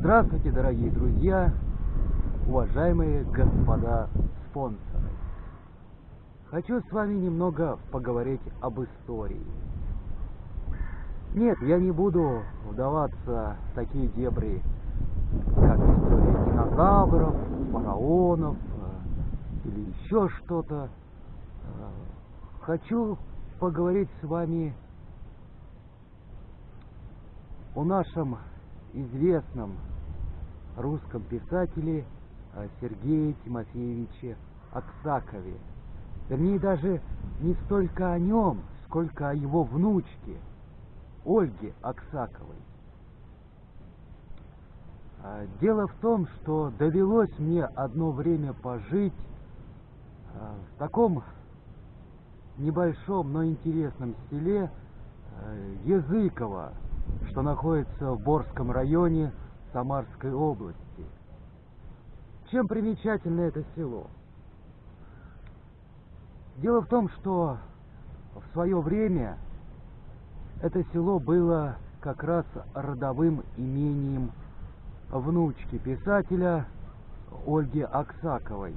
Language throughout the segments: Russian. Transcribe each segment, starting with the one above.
Здравствуйте, дорогие друзья, уважаемые господа спонсоры. Хочу с вами немного поговорить об истории. Нет, я не буду вдаваться в такие дебри, как история динозавров, фараонов э, или еще что-то. Э, хочу поговорить с вами о нашем известном русском писателе э, Сергее Тимофеевиче Аксакове. Вернее, даже не столько о нем, сколько о его внучке, Ольге Аксаковой. А, дело в том, что довелось мне одно время пожить а, в таком небольшом, но интересном селе а, Языково, что находится в Борском районе Самарской области. Чем примечательно это село? Дело в том, что в свое время это село было как раз родовым имением внучки писателя Ольги Аксаковой.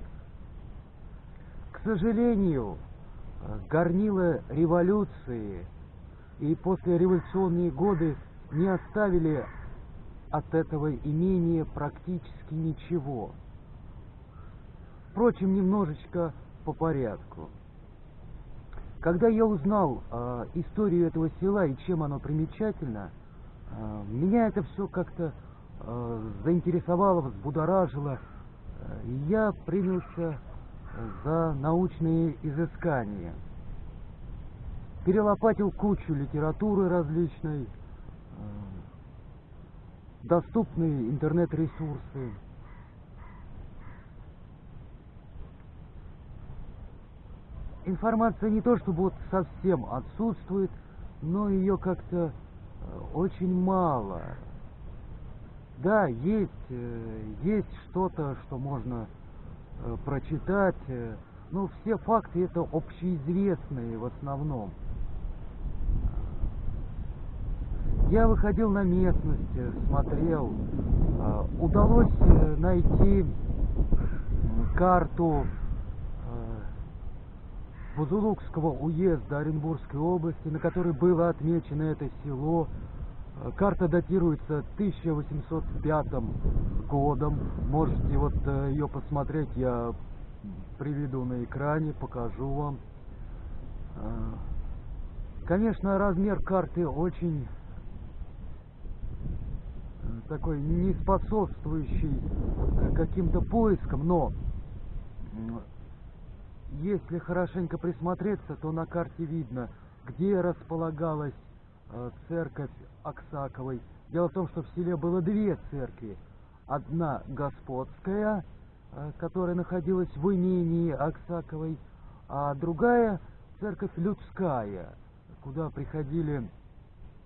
К сожалению, горнила революции и после революционные годы не оставили от этого имения практически ничего. Впрочем, немножечко по порядку. Когда я узнал э, историю этого села и чем оно примечательно, э, меня это все как-то э, заинтересовало, взбудоражило. Э, я принялся за научные изыскания. Перелопатил кучу литературы различной, доступные интернет-ресурсы. Информация не то чтобы вот совсем отсутствует, но ее как-то э, очень мало. Да, есть, э, есть что-то, что можно э, прочитать, но все факты это общеизвестные в основном. Я выходил на местность, смотрел. А, удалось э, найти карту Бузулукского уезда Оренбургской области, на которой было отмечено это село. Карта датируется 1805 годом. Можете вот э, ее посмотреть, я приведу на экране, покажу вам. Конечно, размер карты очень такой не способствующий э, каким-то поискам, но если хорошенько присмотреться, то на карте видно, где располагалась э, церковь Аксаковой. Дело в том, что в селе было две церкви. Одна господская, э, которая находилась в имении Аксаковой, а другая церковь людская, куда приходили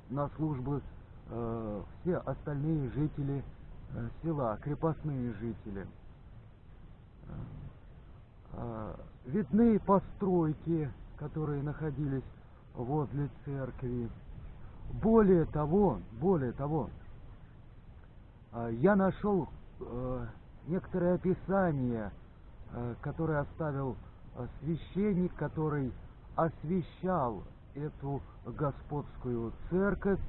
на службы э, все остальные жители э, села, крепостные жители. Э, видны постройки, которые находились возле церкви. Более того, более того, я нашел э, некоторое описание, которое оставил священник, который освещал эту господскую церковь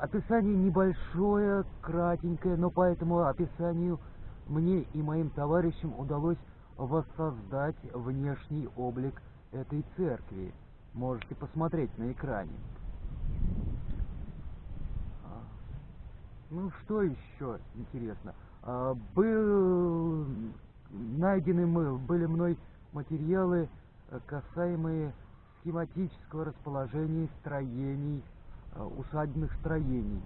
Описание небольшое, кратенькое, но по этому описанию мне и моим товарищам удалось воссоздать внешний облик этой церкви. Можете посмотреть на экране. А, ну, что еще интересно? А, был найдены мы, были мной материалы, касаемые схематического расположения строений Э, усадебных строений.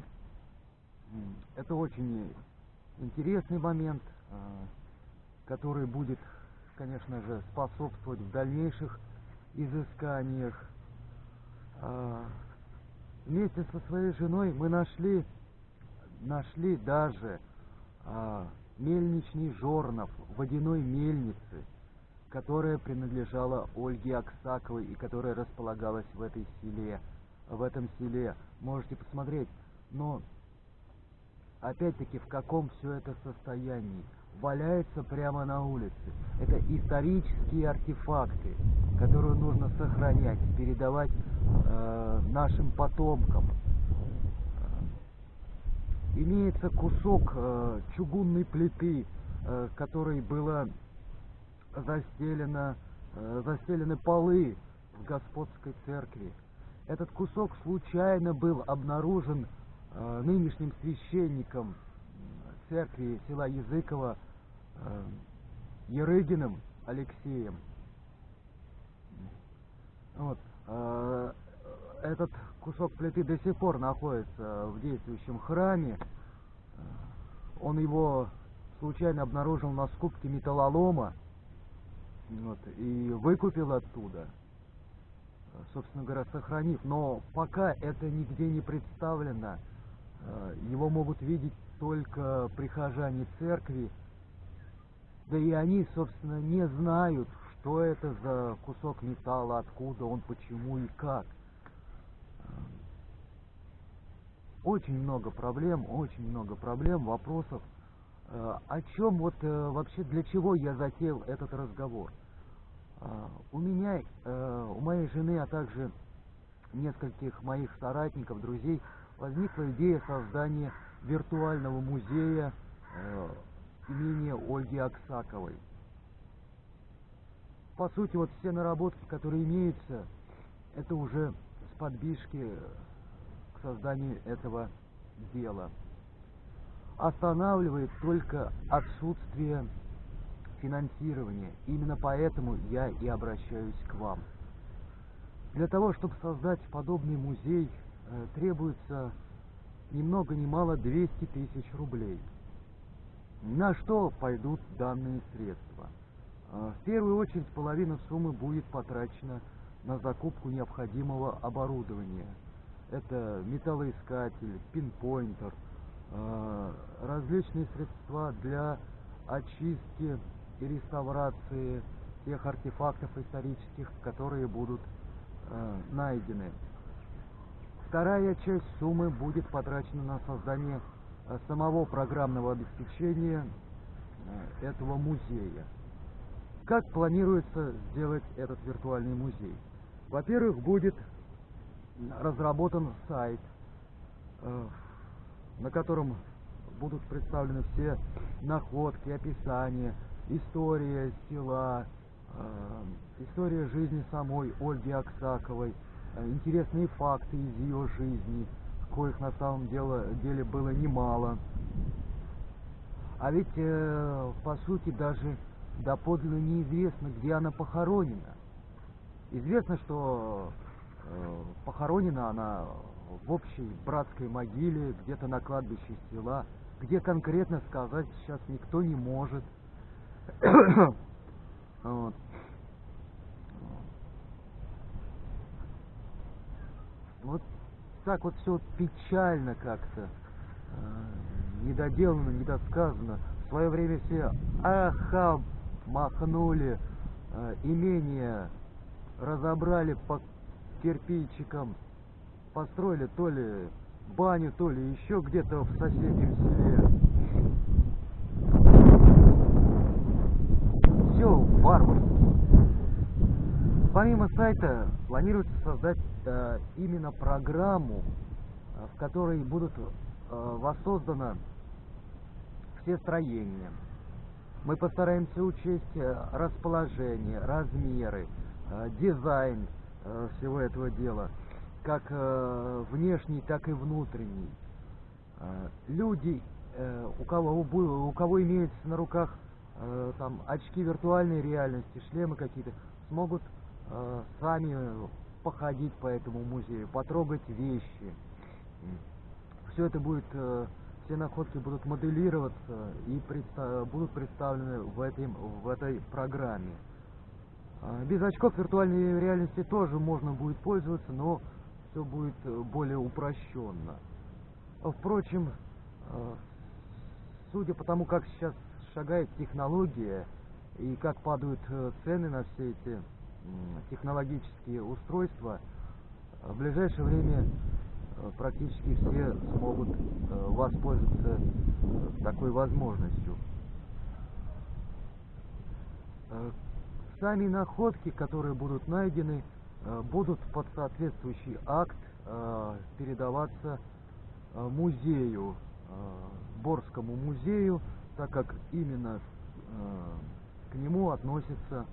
Это очень интересный момент, э, который будет, конечно же, способствовать в дальнейших изысканиях. Э, вместе со своей женой мы нашли, нашли даже мельничный жорнов водяной мельницы, которая принадлежала Ольге Аксаковой и которая располагалась в этой селе в этом селе. Можете посмотреть. Но опять-таки, в каком все это состоянии. Валяется прямо на улице. Это исторические артефакты, которые нужно сохранять, передавать э, нашим потомкам. Имеется кусок э, чугунной плиты, э, которой было застелено, э, застелены полы в господской церкви. Этот кусок случайно был обнаружен э, нынешним священником церкви села Языкова э, Ерыгиным Алексеем. Вот. Э, этот кусок плиты до сих пор находится в действующем храме. Э, он его случайно обнаружил на скупке металлолома вот, и выкупил оттуда собственно говоря, сохранив. Но пока это нигде не представлено, э, его могут видеть только прихожане церкви, да и они, собственно, не знают, что это за кусок металла, откуда он, почему и как. Э, очень много проблем, очень много проблем, вопросов. Э, о чем вот вообще, для чего я затеял этот разговор? А, у меня, э, у моей жены, а также нескольких моих соратников, друзей, возникла идея создания виртуального музея э, имения Ольги Аксаковой. По сути, вот все наработки, которые имеются, это уже с подбишки к созданию этого дела. Останавливает только отсутствие финансирования. Именно поэтому я и обращаюсь к вам. Для того, чтобы создать подобный музей, э, требуется ни много ни мало 200 тысяч рублей. На что пойдут данные средства? Э, в первую очередь половина суммы будет потрачена на закупку необходимого оборудования. Это металлоискатель, пинпоинтер, э, различные средства для очистки и реставрации тех артефактов исторических, которые будут э, найдены. Вторая часть суммы будет потрачена на создание э, самого программного обеспечения э, этого музея. Как планируется сделать этот виртуальный музей? Во-первых, будет разработан сайт, э, на котором будут представлены все находки, описания, история села, э, история жизни самой Ольги Аксаковой, э, интересные факты из ее жизни, коих на самом деле, деле было немало. А ведь, э, по сути, даже доподлинно неизвестно, где она похоронена. Известно, что похоронена она в общей братской могиле, где-то на кладбище села, где конкретно сказать сейчас никто не может – вот. вот так вот все печально как-то, э, недоделано, недосказано. В свое время все аха махнули, э, имение разобрали по кирпичикам, построили то ли баню, то ли еще где-то в соседнем селе. Все варварски. Помимо сайта планируется создать э, именно программу, э, в которой будут э, воссозданы все строения. Мы постараемся учесть э, расположение, размеры, э, дизайн э, всего этого дела, как э, внешний, так и внутренний. Э, люди, э, у кого, у кого имеется на руках э, там очки виртуальной реальности, шлемы какие-то, смогут э, сами походить по этому музею, потрогать вещи. Все это будет, э, все находки будут моделироваться и предста будут представлены в, этой в этой программе. Э, без очков виртуальной реальности тоже можно будет пользоваться, но все будет э, более упрощенно. Впрочем, э, судя по тому, как сейчас шагает технология и как падают э, цены на все эти технологические устройства, в ближайшее время э, практически все смогут э, воспользоваться такой возможностью. Сами находки, которые будут найдены, будут под соответствующий акт передаваться музею, Борскому музею, так как именно к нему относится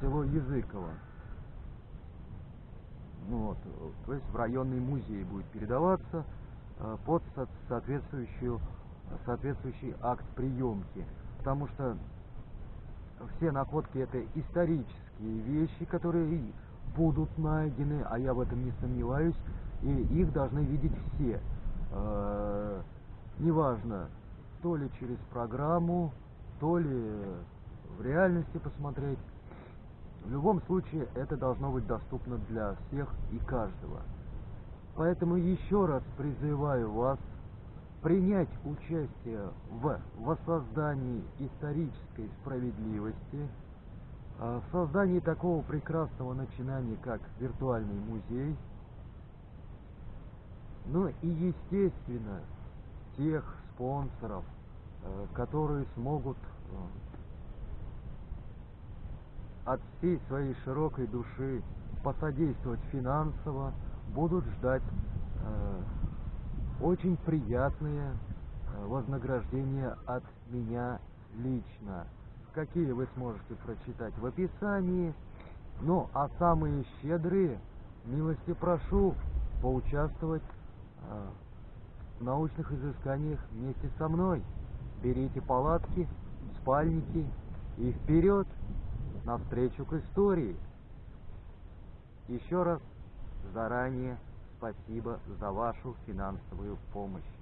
село Языково. Вот, то есть в районный музей будет передаваться э, под соответствующую, соответствующий акт приемки. Потому что все находки это исторические вещи, которые будут найдены, а я в этом не сомневаюсь, и их должны видеть все. Э, неважно, то ли через программу, то ли в реальности посмотреть. В любом случае это должно быть доступно для всех и каждого. Поэтому еще раз призываю вас принять участие в воссоздании исторической справедливости, а, в создании такого прекрасного начинания, как виртуальный музей, ну и естественно тех спонсоров, э, которые смогут э, от всей своей широкой души посодействовать финансово, будут ждать э, очень приятные вознаграждения от меня лично, какие вы сможете прочитать в описании. Ну, а самые щедрые, милости прошу поучаствовать научных изысканиях вместе со мной. Берите палатки, спальники и вперед! навстречу к истории. Еще раз заранее спасибо за вашу финансовую помощь.